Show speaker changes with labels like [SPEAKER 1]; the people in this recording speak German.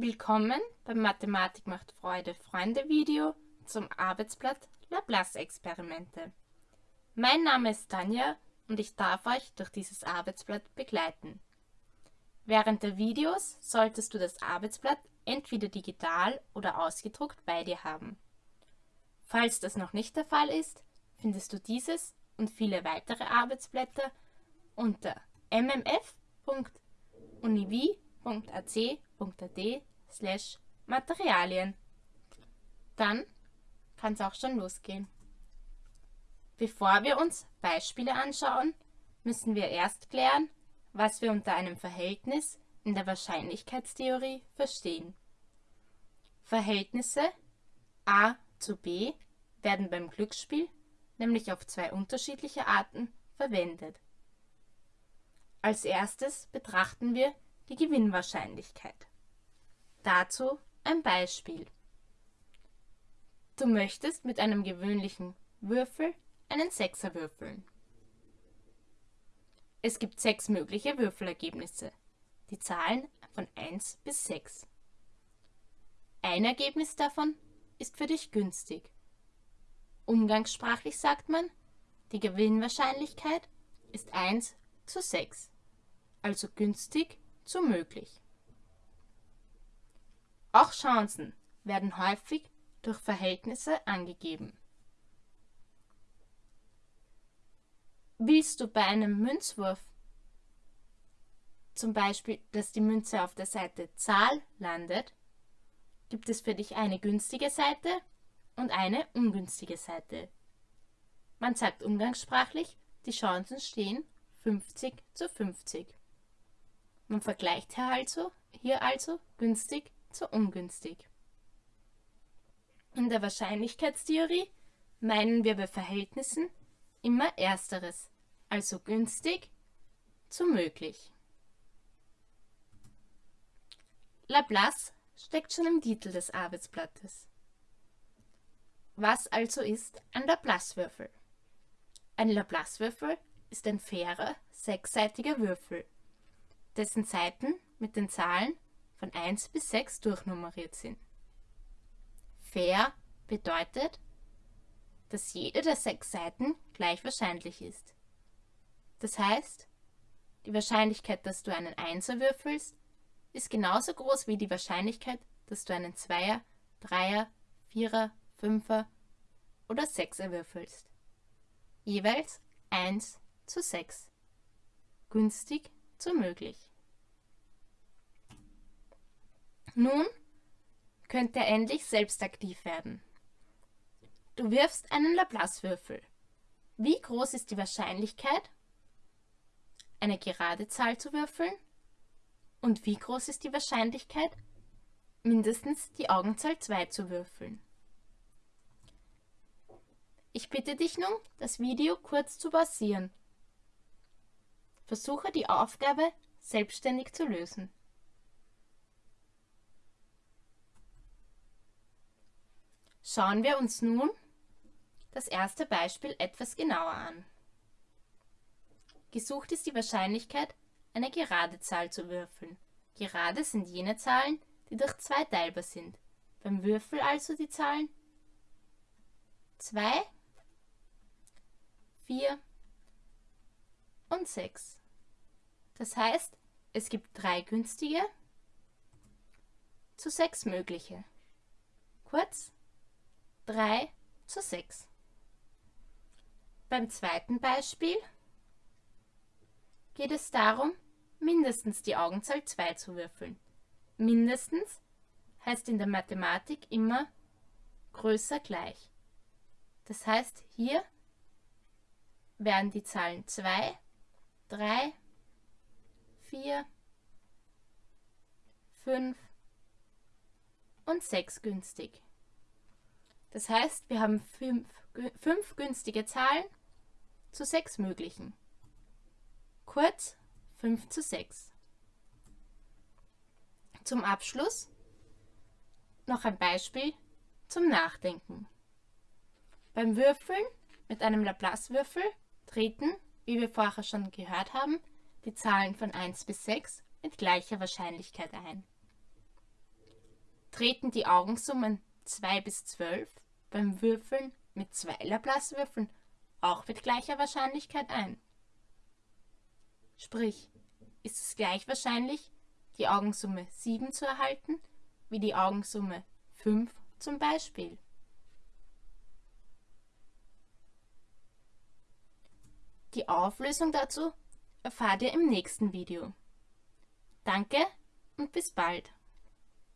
[SPEAKER 1] Willkommen beim Mathematik macht Freude Freunde Video zum Arbeitsblatt Laplace-Experimente. Mein Name ist Tanja und ich darf euch durch dieses Arbeitsblatt begleiten. Während der Videos solltest du das Arbeitsblatt entweder digital oder ausgedruckt bei dir haben. Falls das noch nicht der Fall ist, findest du dieses und viele weitere Arbeitsblätter unter slash Materialien. Dann kann es auch schon losgehen. Bevor wir uns Beispiele anschauen, müssen wir erst klären, was wir unter einem Verhältnis in der Wahrscheinlichkeitstheorie verstehen. Verhältnisse a zu b werden beim Glücksspiel nämlich auf zwei unterschiedliche Arten verwendet. Als erstes betrachten wir die Gewinnwahrscheinlichkeit. Dazu ein Beispiel. Du möchtest mit einem gewöhnlichen Würfel einen Sechser würfeln. Es gibt sechs mögliche Würfelergebnisse, die Zahlen von 1 bis 6. Ein Ergebnis davon ist für dich günstig. Umgangssprachlich sagt man, die Gewinnwahrscheinlichkeit ist 1 zu 6, also günstig zu möglich. Auch Chancen werden häufig durch Verhältnisse angegeben. Willst du bei einem Münzwurf zum Beispiel, dass die Münze auf der Seite Zahl landet, gibt es für dich eine günstige Seite und eine ungünstige Seite. Man sagt umgangssprachlich, die Chancen stehen 50 zu 50. Man vergleicht hier also, hier also günstig zu ungünstig. In der Wahrscheinlichkeitstheorie meinen wir bei Verhältnissen immer Ersteres, also günstig zu möglich. Laplace steckt schon im Titel des Arbeitsblattes. Was also ist ein Laplace-Würfel? Ein Laplace-Würfel ist ein fairer, sechsseitiger Würfel, dessen Seiten mit den Zahlen von 1 bis 6 durchnummeriert sind. Fair bedeutet, dass jede der sechs Seiten gleich wahrscheinlich ist. Das heißt, die Wahrscheinlichkeit, dass du einen Einser würfelst, ist genauso groß wie die Wahrscheinlichkeit, dass du einen Zweier, Dreier, Vierer, Fünfer oder Sechser würfelst. Jeweils 1 zu 6. Günstig zu möglich. Nun könnte er endlich selbst aktiv werden. Du wirfst einen Laplace-Würfel. Wie groß ist die Wahrscheinlichkeit, eine gerade Zahl zu würfeln? Und wie groß ist die Wahrscheinlichkeit, mindestens die Augenzahl 2 zu würfeln? Ich bitte dich nun, das Video kurz zu pausieren. Versuche die Aufgabe selbstständig zu lösen. Schauen wir uns nun das erste Beispiel etwas genauer an. Gesucht ist die Wahrscheinlichkeit, eine gerade Zahl zu würfeln. Gerade sind jene Zahlen, die durch 2 teilbar sind. Beim Würfel also die Zahlen 2, 4 und 6. Das heißt, es gibt drei günstige zu sechs mögliche. Kurz, 3 zu 6. Beim zweiten Beispiel geht es darum, mindestens die Augenzahl 2 zu würfeln. Mindestens heißt in der Mathematik immer größer gleich. Das heißt, hier werden die Zahlen 2, 3, 4, 5 und 6 günstig. Das heißt, wir haben fünf, fünf günstige Zahlen zu sechs möglichen. Kurz 5 zu 6. Zum Abschluss noch ein Beispiel zum Nachdenken. Beim Würfeln mit einem Laplace-Würfel treten, wie wir vorher schon gehört haben, die Zahlen von 1 bis 6 mit gleicher Wahrscheinlichkeit ein. Treten die Augensummen 2 bis 12 beim Würfeln mit zwei Laplace-Würfeln auch mit gleicher Wahrscheinlichkeit ein? Sprich, ist es gleich wahrscheinlich, die Augensumme 7 zu erhalten, wie die Augensumme 5 zum Beispiel? Die Auflösung dazu erfahrt ihr im nächsten Video. Danke und bis bald.